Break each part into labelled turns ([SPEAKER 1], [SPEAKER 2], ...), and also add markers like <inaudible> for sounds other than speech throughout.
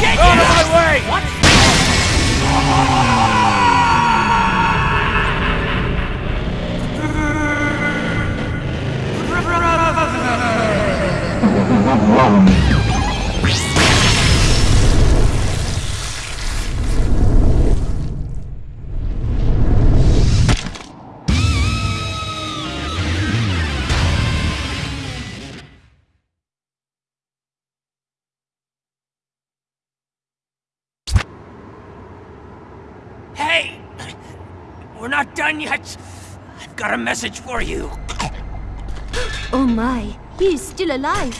[SPEAKER 1] Get oh,
[SPEAKER 2] Out of my way!
[SPEAKER 1] What? <laughs> Hey! We're not done yet. I've got a message for you.
[SPEAKER 3] Oh my, he is still alive.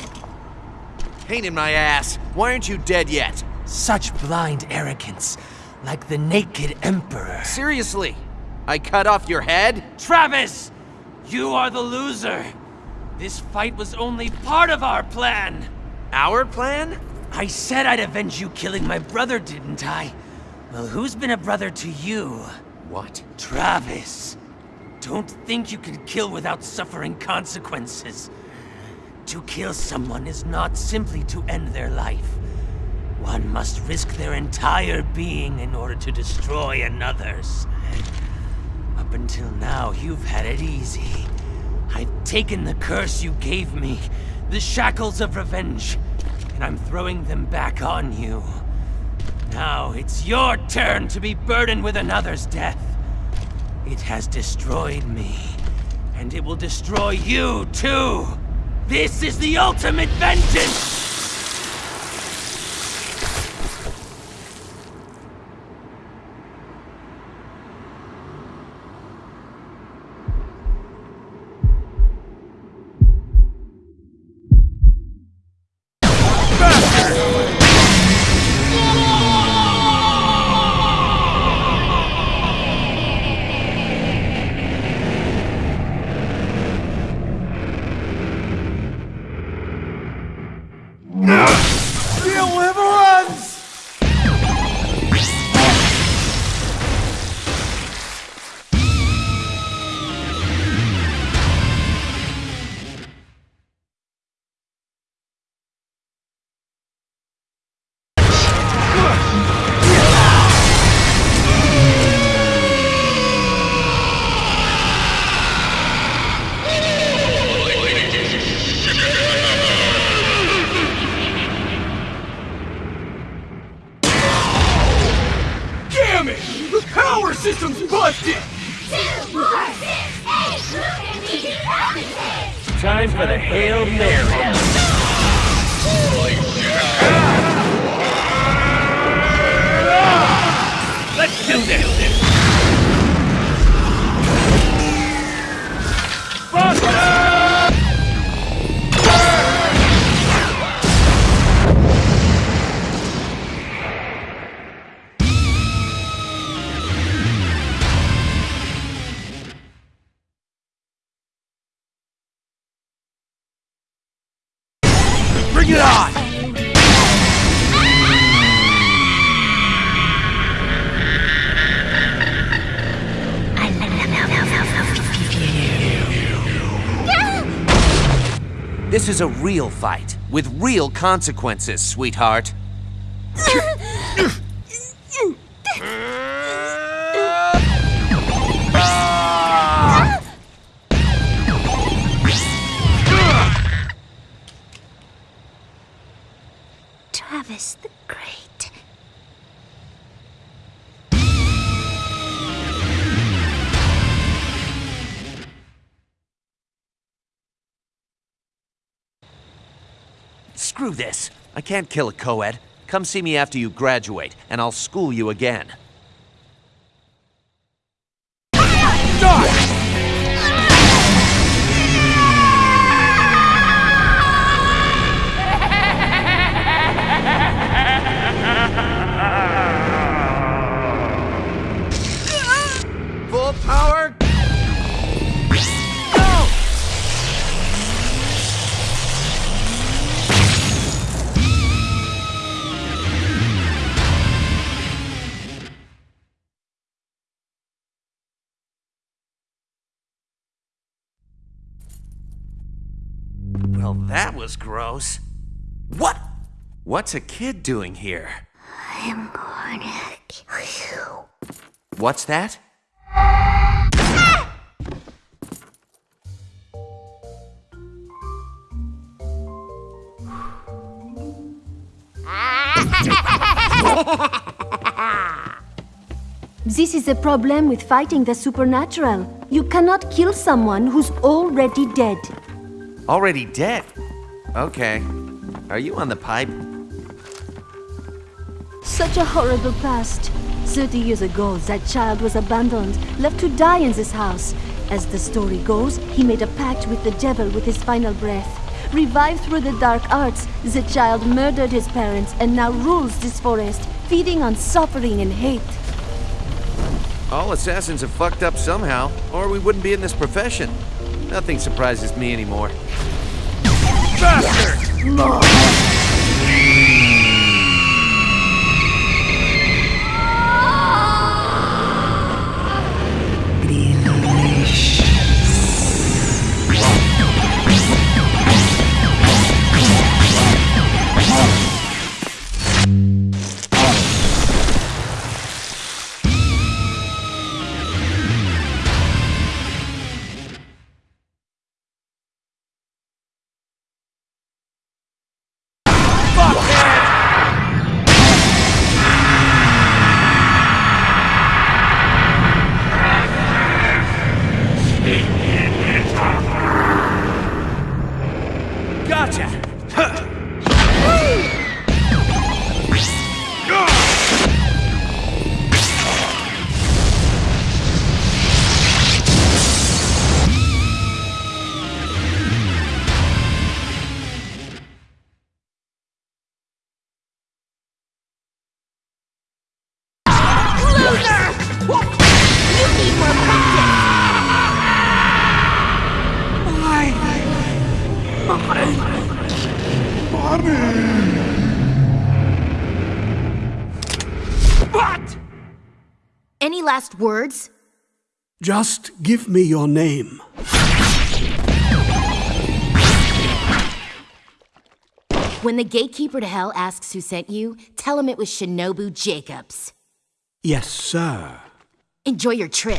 [SPEAKER 2] Pain in my ass. Why aren't you dead yet?
[SPEAKER 1] Such blind arrogance, like the naked emperor.
[SPEAKER 2] Seriously? I cut off your head?
[SPEAKER 1] Travis! You are the loser. This fight was only part of our plan.
[SPEAKER 2] Our plan?
[SPEAKER 1] I said I'd avenge you killing my brother, didn't I? Well, who's been a brother to you?
[SPEAKER 2] What?
[SPEAKER 1] Travis. Don't think you can kill without suffering consequences. To kill someone is not simply to end their life. One must risk their entire being in order to destroy another's. Up until now, you've had it easy. I've taken the curse you gave me, the shackles of revenge, and I'm throwing them back on you. Now it's your turn to be burdened with another's death. It has destroyed me, and it will destroy you too. This is the ultimate vengeance!
[SPEAKER 2] System's busted!
[SPEAKER 1] Time for the Hail Mary.
[SPEAKER 2] Is a real fight, with real consequences, sweetheart. <laughs> This. I can't kill a co-ed. Come see me after you graduate, and I'll school you again. Well, that was gross. What? What's a kid doing here?
[SPEAKER 3] I'm gonna kill you.
[SPEAKER 2] What's that?
[SPEAKER 3] This is a problem with fighting the supernatural. You cannot kill someone who's already dead.
[SPEAKER 2] Already dead? Okay. Are you on the pipe?
[SPEAKER 3] Such a horrible past. Thirty years ago, that child was abandoned, left to die in this house. As the story goes, he made a pact with the devil with his final breath. Revived through the dark arts, the child murdered his parents and now rules this forest, feeding on suffering and hate.
[SPEAKER 2] All assassins have fucked up somehow, or we wouldn't be in this profession. Nothing surprises me anymore. Gotcha!
[SPEAKER 4] Any last words?
[SPEAKER 5] Just give me your name.
[SPEAKER 4] When the gatekeeper to hell asks who sent you, tell him it was Shinobu Jacobs.
[SPEAKER 5] Yes, sir.
[SPEAKER 4] Enjoy your trip.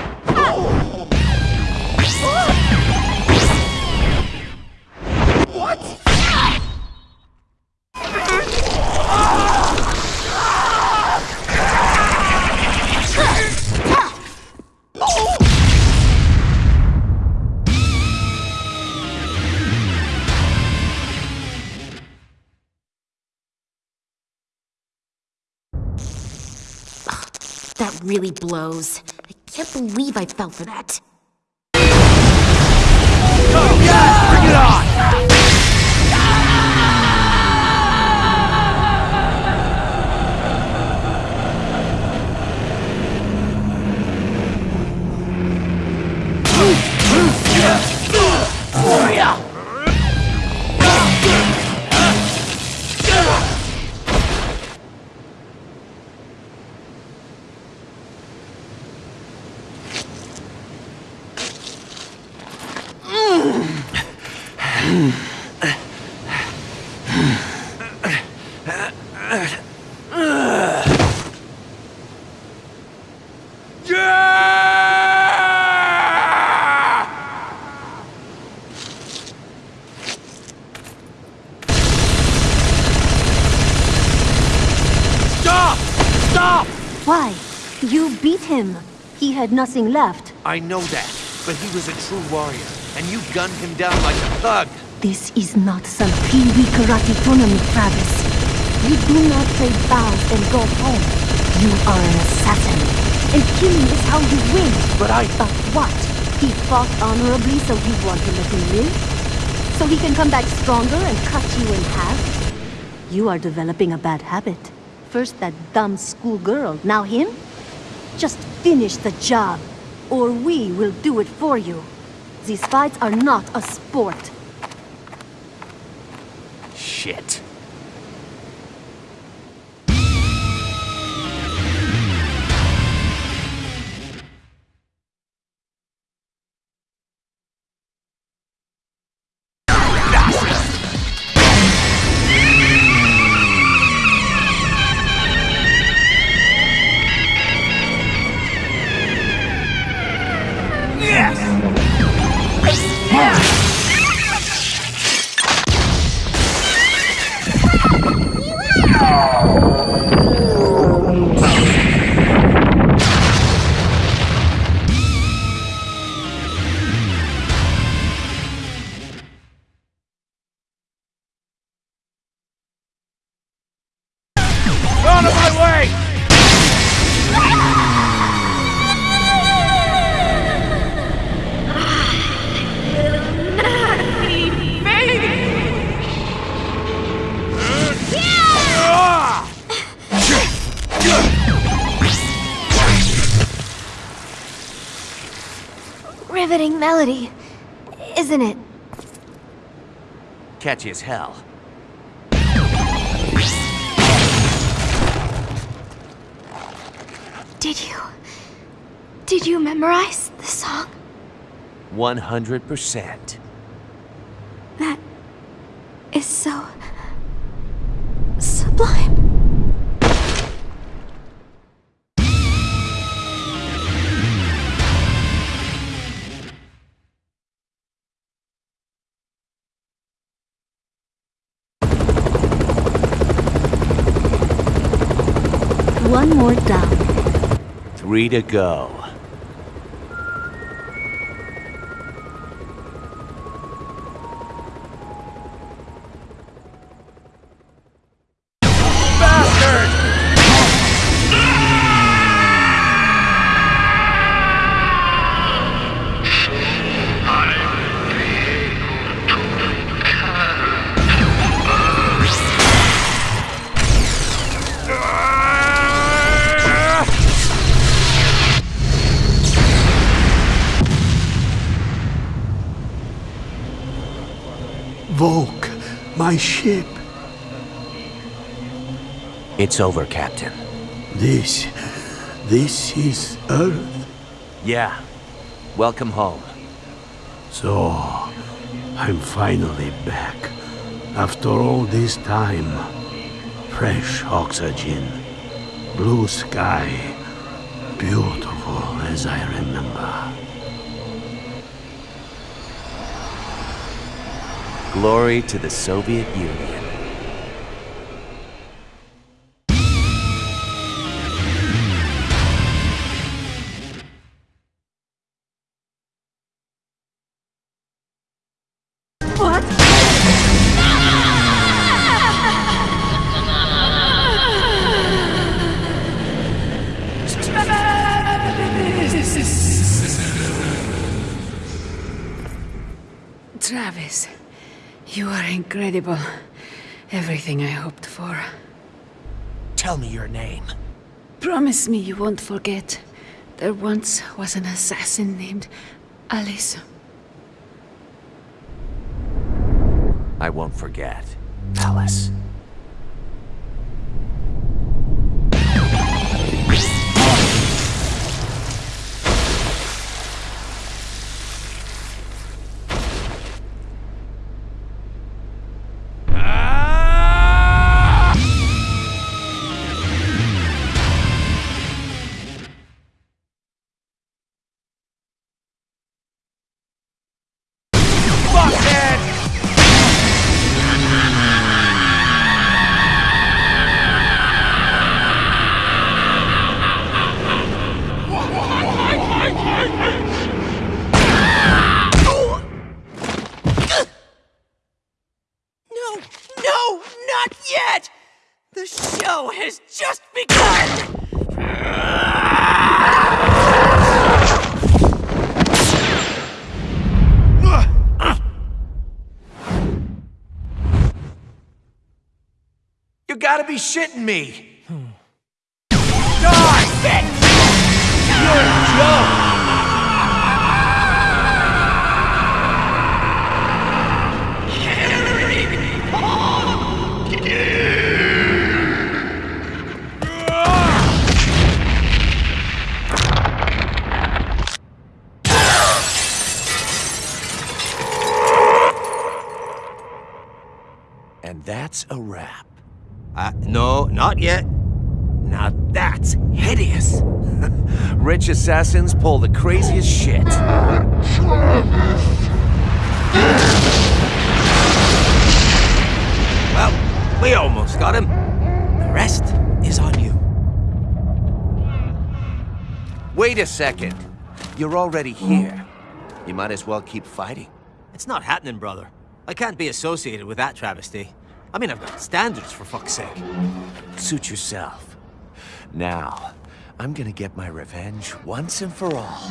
[SPEAKER 4] really blows. I can't believe I fell for that.
[SPEAKER 3] Had nothing left.
[SPEAKER 2] I know that, but he was a true warrior, and you gunned him down like a thug.
[SPEAKER 3] This is not some Pee-wee karate tournament, Travis. You do not trade bows and go home. You are an assassin. And killing is how you win.
[SPEAKER 2] But I...
[SPEAKER 3] But what? He fought honorably, so you want to let him live? so he can come back stronger and cut you in half? You are developing a bad habit. First that dumb schoolgirl, now him? Just finish the job, or we will do it for you. These fights are not a sport.
[SPEAKER 1] Shit.
[SPEAKER 3] Riveting melody, isn't it?
[SPEAKER 2] Catchy as hell.
[SPEAKER 3] Did you... Did you memorize the song?
[SPEAKER 2] 100%.
[SPEAKER 3] That is so... One more down.
[SPEAKER 2] Three to go.
[SPEAKER 5] My ship.
[SPEAKER 2] It's over, Captain.
[SPEAKER 5] This. This is Earth.
[SPEAKER 2] Yeah. Welcome home.
[SPEAKER 5] So, I'm finally back. After all this time. Fresh oxygen. Blue sky. Beautiful as I remember.
[SPEAKER 2] Glory to the Soviet Union.
[SPEAKER 6] Travis, you are incredible. Everything I hoped for.
[SPEAKER 1] Tell me your name.
[SPEAKER 6] Promise me you won't forget. There once was an assassin named Alice.
[SPEAKER 2] I won't forget. Alice.
[SPEAKER 1] The show has just begun!
[SPEAKER 2] You gotta be shitting me! Hmm. Die, bitch! Rich assassins pull the craziest shit.
[SPEAKER 7] Well, we almost got him. The rest is on you.
[SPEAKER 2] Wait a second. You're already here. You might as well keep fighting.
[SPEAKER 7] It's not happening, brother. I can't be associated with that travesty. I mean, I've got standards, for fuck's sake.
[SPEAKER 2] Suit yourself. Now, I'm gonna get my revenge once and for all.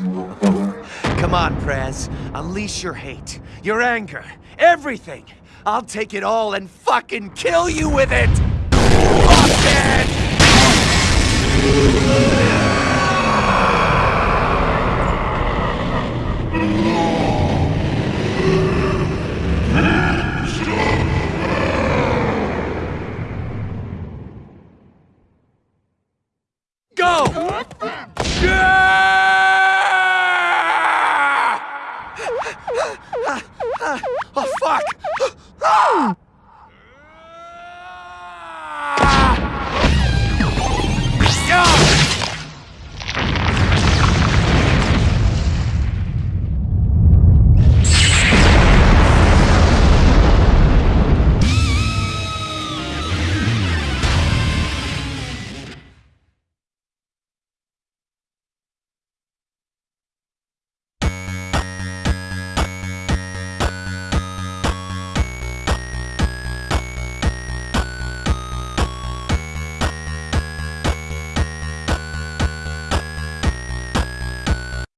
[SPEAKER 2] Come on, Prez. Unleash your hate, your anger, everything. I'll take it all and fucking kill you with it!